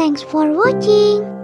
Thanks for watching.